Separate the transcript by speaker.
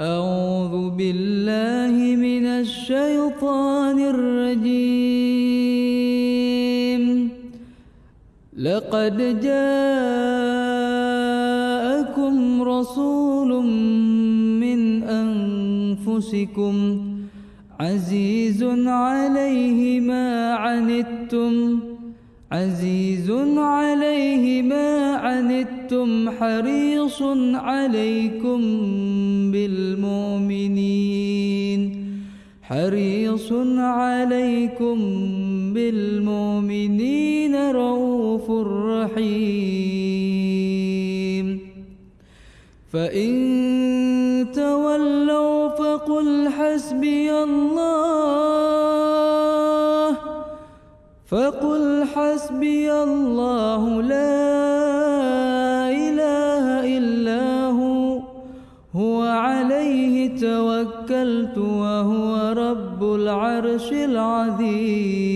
Speaker 1: أعوذ بالله من الشيطان الرجيم. لقد جاءكم رسول من أنفسكم عزيز عليه ما عنتم عزيز عليه ما عنتم حريص عليكم بالمؤمنين. حريص عليكم بالمؤمنين رؤوف رحيم. فإن تولوا فقل حسبي الله. فقل حسبي الله لا إله إلا هو. هو عليه توكلت وهو رب العرش العظيم.